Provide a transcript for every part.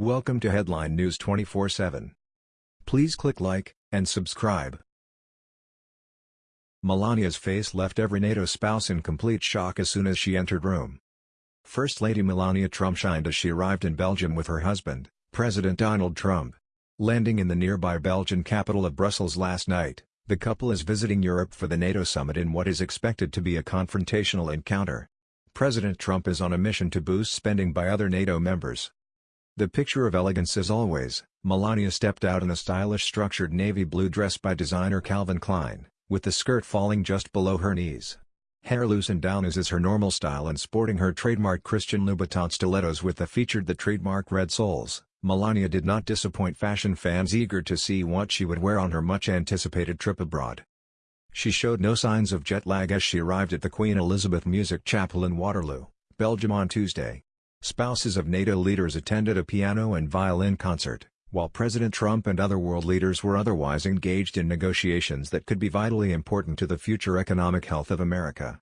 Welcome to Headline News 24/7. Please click like and subscribe. Melania's face left every NATO spouse in complete shock as soon as she entered room. First Lady Melania Trump shined as she arrived in Belgium with her husband, President Donald Trump. Landing in the nearby Belgian capital of Brussels last night, the couple is visiting Europe for the NATO summit in what is expected to be a confrontational encounter. President Trump is on a mission to boost spending by other NATO members. The picture of elegance as always, Melania stepped out in a stylish structured navy blue dress by designer Calvin Klein, with the skirt falling just below her knees. Hair loosened down as is her normal style and sporting her trademark Christian Louboutin stilettos with the featured the trademark red soles, Melania did not disappoint fashion fans eager to see what she would wear on her much-anticipated trip abroad. She showed no signs of jet lag as she arrived at the Queen Elizabeth Music Chapel in Waterloo, Belgium on Tuesday. Spouses of NATO leaders attended a piano and violin concert, while President Trump and other world leaders were otherwise engaged in negotiations that could be vitally important to the future economic health of America.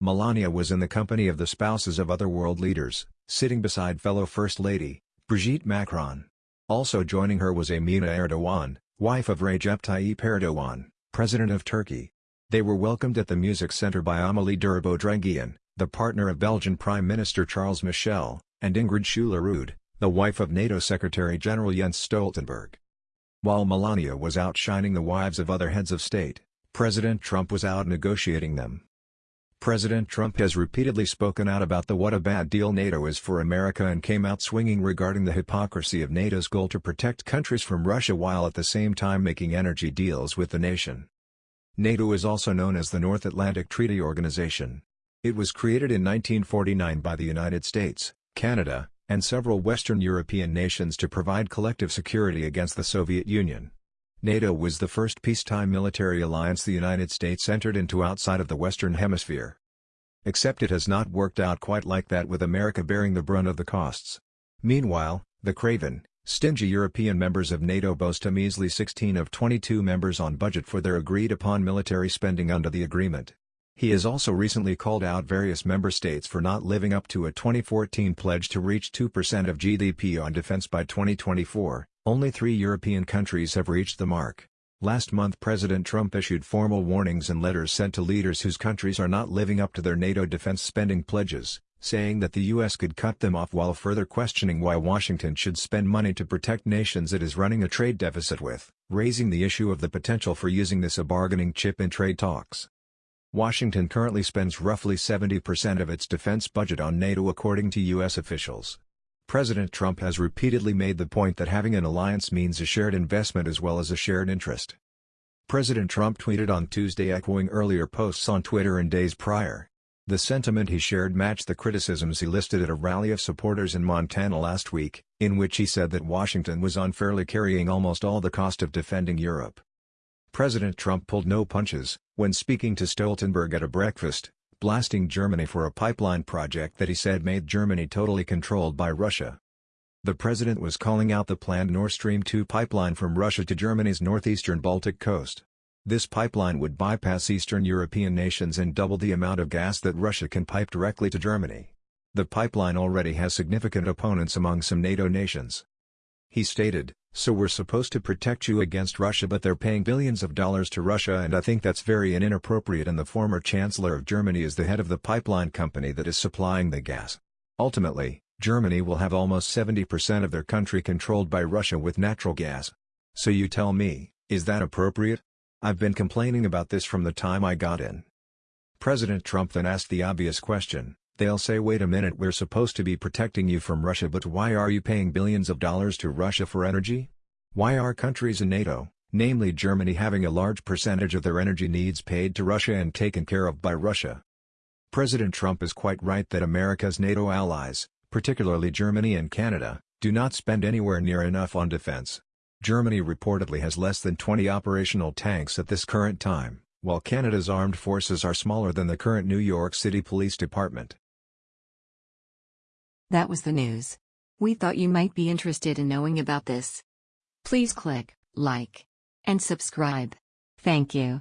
Melania was in the company of the spouses of other world leaders, sitting beside fellow First Lady, Brigitte Macron. Also joining her was Amina Erdogan, wife of Recep Tayyip Erdogan. President of Turkey. They were welcomed at the Music Center by Amélie Derbaudrenghien, the partner of Belgian Prime Minister Charles Michel, and Ingrid Schulerud, the wife of NATO Secretary-General Jens Stoltenberg. While Melania was outshining the wives of other heads of state, President Trump was out negotiating them. President Trump has repeatedly spoken out about the what a bad deal NATO is for America and came out swinging regarding the hypocrisy of NATO's goal to protect countries from Russia while at the same time making energy deals with the nation. NATO is also known as the North Atlantic Treaty Organization. It was created in 1949 by the United States, Canada, and several Western European nations to provide collective security against the Soviet Union. NATO was the first peacetime military alliance the United States entered into outside of the Western Hemisphere. Except it has not worked out quite like that with America bearing the brunt of the costs. Meanwhile, the craven, stingy European members of NATO boast a measly 16 of 22 members on budget for their agreed-upon military spending under the agreement. He has also recently called out various member states for not living up to a 2014 pledge to reach 2% of GDP on defense by 2024, only three European countries have reached the mark. Last month President Trump issued formal warnings and letters sent to leaders whose countries are not living up to their NATO defense spending pledges, saying that the U.S. could cut them off while further questioning why Washington should spend money to protect nations it is running a trade deficit with, raising the issue of the potential for using this a bargaining chip in trade talks. Washington currently spends roughly 70% of its defense budget on NATO according to U.S. officials. President Trump has repeatedly made the point that having an alliance means a shared investment as well as a shared interest. President Trump tweeted on Tuesday echoing earlier posts on Twitter and days prior. The sentiment he shared matched the criticisms he listed at a rally of supporters in Montana last week, in which he said that Washington was unfairly carrying almost all the cost of defending Europe. President Trump pulled no punches, when speaking to Stoltenberg at a breakfast, blasting Germany for a pipeline project that he said made Germany totally controlled by Russia. The president was calling out the planned Nord Stream 2 pipeline from Russia to Germany's northeastern Baltic coast. This pipeline would bypass Eastern European nations and double the amount of gas that Russia can pipe directly to Germany. The pipeline already has significant opponents among some NATO nations. He stated, so we're supposed to protect you against Russia but they're paying billions of dollars to Russia and I think that's very inappropriate and the former Chancellor of Germany is the head of the pipeline company that is supplying the gas. Ultimately, Germany will have almost 70% of their country controlled by Russia with natural gas. So you tell me, is that appropriate? I've been complaining about this from the time I got in. President Trump then asked the obvious question, They'll say wait a minute we're supposed to be protecting you from Russia but why are you paying billions of dollars to Russia for energy? Why are countries in NATO, namely Germany having a large percentage of their energy needs paid to Russia and taken care of by Russia? President Trump is quite right that America's NATO allies, particularly Germany and Canada, do not spend anywhere near enough on defense. Germany reportedly has less than 20 operational tanks at this current time, while Canada's armed forces are smaller than the current New York City Police Department. That was the news. We thought you might be interested in knowing about this. Please click like and subscribe. Thank you.